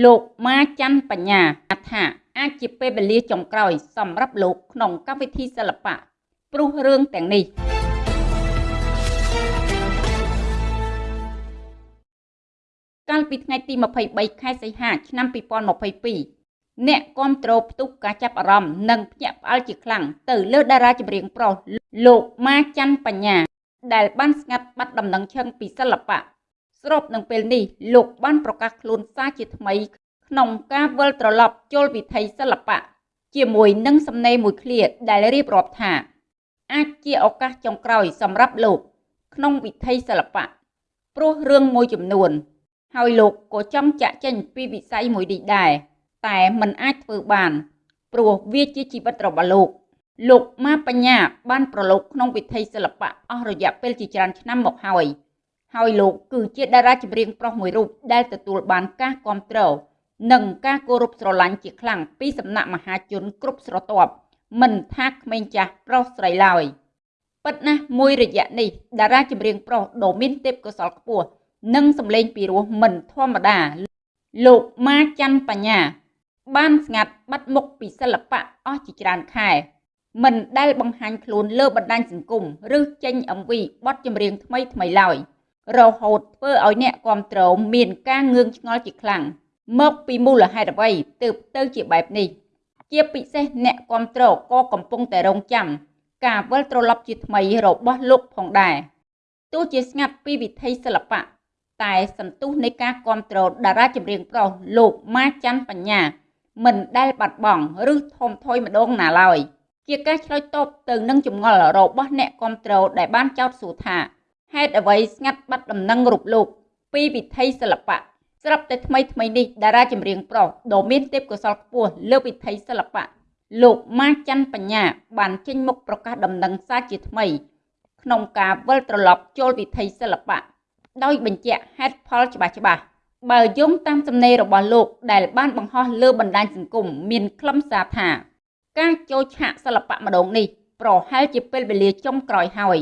លោកម៉ាច័ន្ទបញ្ញាថាអាចជាពេលវេលាចុងក្រោយ សម្រាប់លោកក្នុងកម្មវិធីសិល្បៈព្រោះរឿងទាំងនេះកាលពីថ្ងៃទី23ខែសីហាឆ្នាំ2022អ្នកគ្រប់គ្រងផ្ទុះការចាប់អារម្មណ៍និងភ្ញាក់ផ្អើលជាខ្លាំងទៅលើតារាចម្រៀងប្រុសលោកម៉ាច័ន្ទបញ្ញា ដែលបានស្ងាត់បាត់ដំណឹងឈឹងពីសិល្បៈ ស្របនឹងពេលនេះលោកបានប្រកាសខ្លួនសារជាថ្មីក្នុងការវិលត្រឡប់ចូលវិថីសិល្បៈជាមួយនឹងសំណេរមួយឃ្លាដែលរៀបរាប់ថា អាចជាឱកាសចុងក្រោយសម្រាប់លោក ក្នុងវិថីសិល្បៈព្រោះរឿងមួយចំនួន ហើយលោកក៏ចង់ចាក់ចេញពីវិស័យមួយនេះដែរតែมันអាចធ្វើបាន ព្រោះវាជាជីវិតរបស់លោក លោកម៉ាបញ្ញាបានប្រឡូកក្នុងវិថីសិល្បៈអស់រយៈពេលជាច្រើនឆ្នាំមកហើយ ហើយលោកគឺជាតារាចម្រៀងប្រុសមួយរូបដែលទទួលបានការគ្រប់គ្រងនិងការគោរពស្រឡាញ់ជាខ្លាំងពីសំណាក់មហាជនគ្រប់ស្រទាប់មិនថាក្មេងចាស់ប្រុសស្រីឡើយពិតណាស់មួយរយៈនេះតារាចម្រៀងប្រុសដ៏មានទេពកោសល្យខ្ពស់និងសម្លេងពីរោះមិនធម្មតា លោកម៉ាច័ន្ទបញ្ញា បានស្ងាត់បាត់មុខពីសិល្បៈអស់ជាច្រើនខែមិនដែលបង្ហាញខ្លួនលើបណ្ដាញសង្គមឬចេញ MV បទចម្រៀងថ្មីថ្មីឡើយ រហូតធ្វើឲ្យអ្នកគ្រប់គ្រងមានការងឿងឆ្ងល់ជាខ្លាំងមកពីមូលហេតុអ្វីទើបទៅជាបែបនេះ ជាពិសេសអ្នកគ្រប់គ្រងក៏កំពុងតែរងចាំការវិលត្រឡប់ជាថ្មីរបស់លោកផងដែរទោះជាស្ងាត់ពីវិធីសិល្បៈតែសន្ទុះនៃការគ្រប់គ្រងតារាចម្រៀងប្រុសលោកម៉ាច័ន្ទបញ្ញាមិនដែលបាត់បង់ឬថមថយម្ដងណាឡើយជាការឆ្លើយតបទៅនឹងចម្ងល់របស់អ្នកគ្រប់គ្រងដែលបានចោទសួរថា ហេតុអ្វីស្ងាត់បាត់ដំណឹងរូបលោក ពីវិថីសិល្បៈស្រាប់តែថ្មីថ្មីនេះតារាចម្រៀងប្រុសដ៏មានទេពកោសល្យខ្ពស់លើវិថីសិល្បៈលោកម៉ាច័ន្ទបញ្ញា បានចេញមុខប្រកាសដំណឹងសារជាថ្មី ក្នុងការវិលត្រឡប់ចូលវិថីសិល្បៈដោយបញ្ជាក់ហេតុផលច្បាស់ច្បាស់បើយោងតាមសំណេររបស់លោកដែលបានបង្ហោះលើបណ្ដាញសង្គមមានខ្លឹមសារថា ការចូលឆាកសិល្បៈម្ដងនេះប្រហែលជាពេលវេលាចុងក្រោយហើយ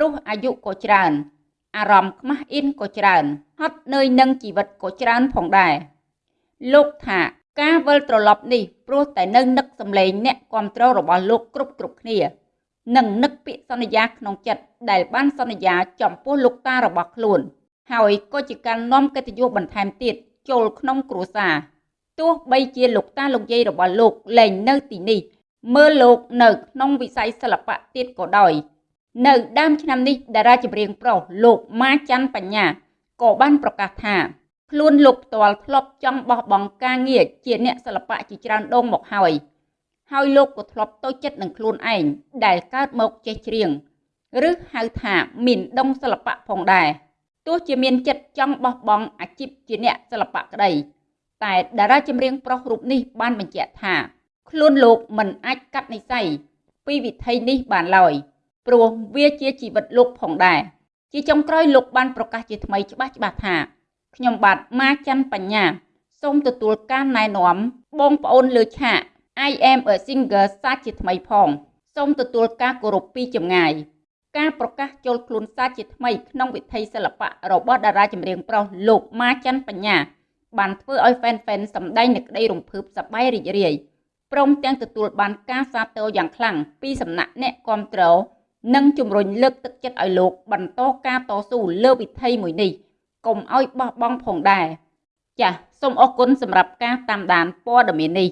ព្រោះអាយុក៏ច្រើន អារម្មណ៍ខ្មាស់អៀនក៏ច្រើនហត់នឿយនឹងជីវិតក៏ច្រើនផងដែរលោកថាការវិលត្រឡប់នេះព្រោះតែនៅនឹកសម្លេងអ្នកគ្រប់គ្រងរបស់លោកគ្រប់គ្រប់គ្នានិងនឹកពាក្យសន្យាក្នុងចិត្តដែលបានសន្យាចំពោះលោកតារបស់ខ្លួន ហើយក៏ជាការនាំកិត្តិយសបន្ថែមទៀតចូលក្នុងគ្រួសារទោះបីជាលោកតាលោកយាយរបស់លោកលែងនៅទីនេះមើលលោកនៅក្នុងវិស័យសិល្បៈទៀតក៏ដោយ នៅដើមឆ្នាំនេះតារាចម្រៀងប្រុសលោកម៉ាច័ន្ទបញ្ញាក៏បានប្រកាសថាខ្លួនលោកផ្ទាល់ធ្លាប់ចង់បោះបង់ការងារជាអ្នកសិល្បៈជាច្រើនដងមកហើយហើយលោកក៏ធ្លាប់តូចចិត្តនឹងខ្លួនឯងដែលកើតមកចេះច្រៀងឬហៅថាមានដងសិល្បៈផងដែរទោះជាមានចិត្តចង់បោះបង់អាជីពជាអ្នកសិល្បៈក្តីតែតារាចម្រៀងប្រុសរូបនេះបានបញ្ជាក់ថា ខ្លួនលោកមិនអាចកាត់និស័យពីវិធីនេះបានឡើយ ព្រោះវាជាជីវិតលោកផងដែរជាចុងក្រោយលោកបានប្រកាសជាថ្មីច្បាស់ច្បាស់ថាខ្ញុំបាទម៉ាច័ន្ទបញ្ញាសូមទទួលការណែនាំបងប្អូនលើឆាក I am a singer សាជាថ្មីផងសូមទទួលការគោរពពីចម្ងាយការប្រកាសចូលខ្លួនសាជាថ្មីក្នុងវិថីសិល្បៈរបស់តារាចម្រៀងប្រុសលោកម៉ាច័ន្ទបញ្ញាបានធ្វើឲ្យ fan fan សម្ដែងនូវក្តីរំភើបសប្បាយរីករាយព្រមទាំងទទួលបានការសាទរយ៉ាងខ្លាំងពីសំណាក់អ្នកគ្រប់គ្រង និងជំរុញលើកទឹកចិត្តឲ្យលោកបន្តការតស៊ូលើវិថីមួយនេះកុំឲ្យបោះបង់ផងដែរចាសសូមអរគុណសម្រាប់ការតាមដានព័ត៌មាននេះ